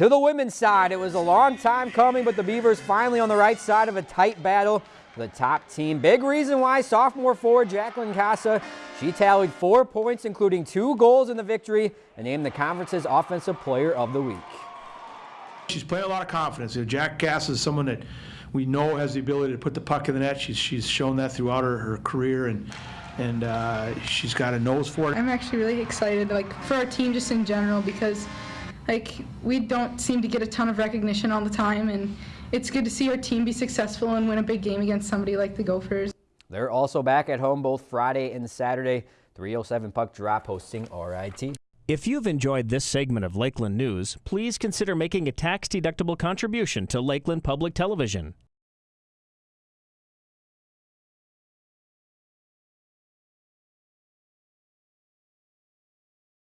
To the women's side, it was a long time coming, but the Beavers finally on the right side of a tight battle. The top team. Big reason why sophomore forward Jacqueline Casa, she tallied four points, including two goals in the victory, and named the conference's Offensive Player of the Week. She's playing a lot of confidence. You know, Jack Cass is someone that we know has the ability to put the puck in the net. She's, she's shown that throughout her, her career, and and uh, she's got a nose for it. I'm actually really excited, like for our team just in general, because like we don't seem to get a ton of recognition all the time, and it's good to see our team be successful and win a big game against somebody like the Gophers. They're also back at home both Friday and Saturday. 307 puck drop hosting RIT. If you've enjoyed this segment of Lakeland News, please consider making a tax-deductible contribution to Lakeland Public Television.